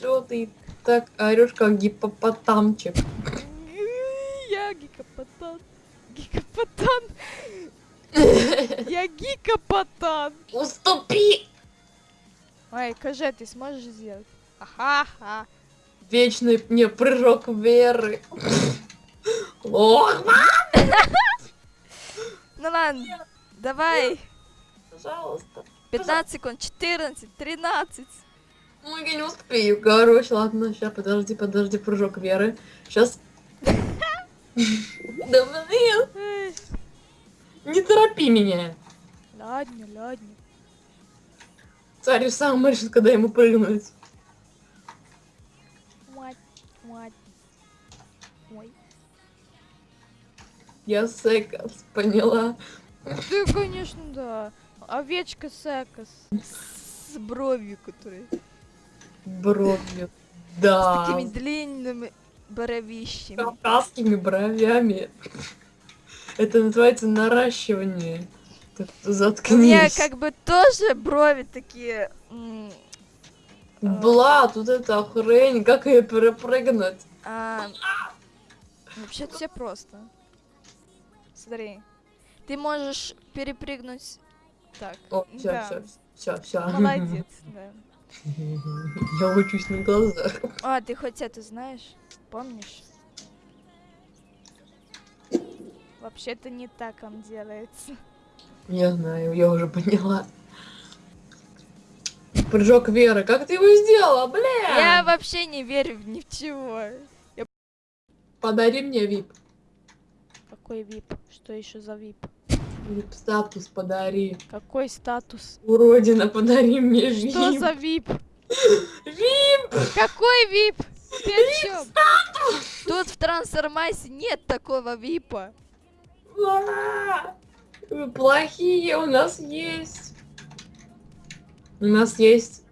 Чё ты так орешь, как гипопотамчик? Я гикопотан. Гикопотан. Я гикопотан. Уступи! Ой, кажи, ты сможешь сделать? Ага-ха. Вечный мне прыжок веры. Ох, Ну ладно, давай. пожалуйста. 15 секунд, 14, 13. Ну, я не успею. Короче, ладно, сейчас, подожди, подожди, прыжок веры. Сейчас. Да блин, не торопи меня. Ладно, ладно. Царь сам решит, когда ему прыгнуть. Я секас, поняла. Ты, конечно, да. Овечка Секас. С бровью, которой. Бровью. С Да. такими длинными бровищами. Кавказскими бровями. Это называется наращивание. Так, У меня Заткнись. как бы тоже брови такие. м, Бла, тут это хрень, как ее перепрыгнуть? а, Вообще все просто. Смотри. Ты можешь перепрыгнуть. Так. О, все, да. все, все, все. Молодец, да. Я учусь на глазах. А, ты хоть это знаешь? Помнишь? Вообще-то не так он делается. Я знаю, я уже поняла. Прыжок веры, как ты его сделала, бля? Я вообще не верю ни в чего. Подари мне вип. Какой вип? Что еще за вип? Вип статус подари. Какой статус? Уродина, подари мне вип. Что за вип? Вип! Какой вип? Ты о чем? Тут в трансформасе нет такого випа. А, Вы плохие, у нас есть. У нас есть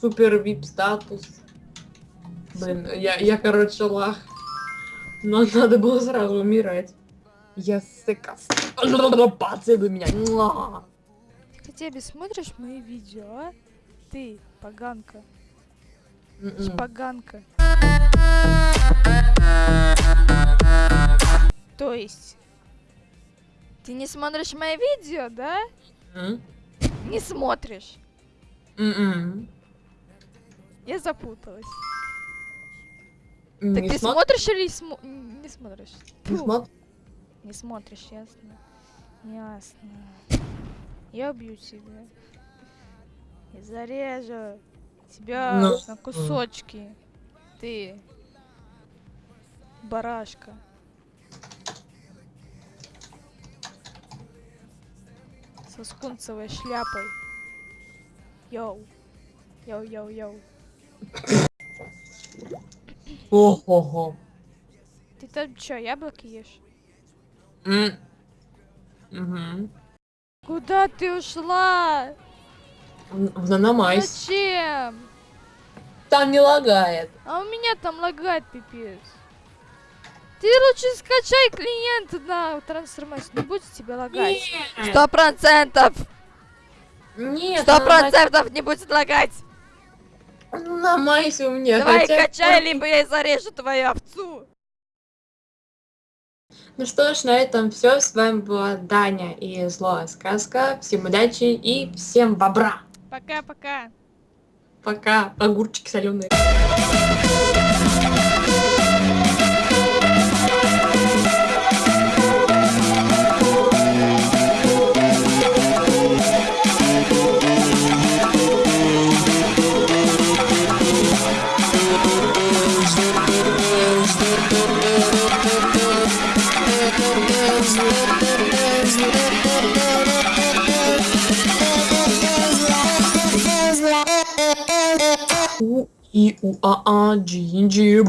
супер вип статус. Блин, я, я короче лах. Но надо было сразу умирать. Я сыкас. Поцелуй меня. Ты хотя бы смотришь мои видео, а? Ты, поганка. М-м. Шпаганка. То есть... Ты не смотришь мои видео, да? М? Не смотришь. М-м. Я запуталась. Не так ты смо- смотришь или смо- не смотришь? не смо- не смотришь, ясно. Ясно. Я убью тебя. И зарежу тебя Ну. на кусочки. Ты. Барашка. Со скунцевой шляпой. Йоу. Йоу-йоу-йоу. Ого-го. Ты там чё, яблоки ешь? М. Мгм. Куда ты ушла? В- наномайс. Зачем? Там не лагает. А у меня там лагает пипец. Ты лучше скачай клиент на трансформацию, не будет тебе лагать. Сто процентов! Нет, Сто процентов не будет лагать! На майсе у меня. Давай хотя качай, либо я зарежу твою овцу! Ну что ж, на этом все. С вами была Даня и Злая Сказка. Всем удачи и всем бобра. Пока-пока! Пока, огурчики соленые. У и у а а джинджи.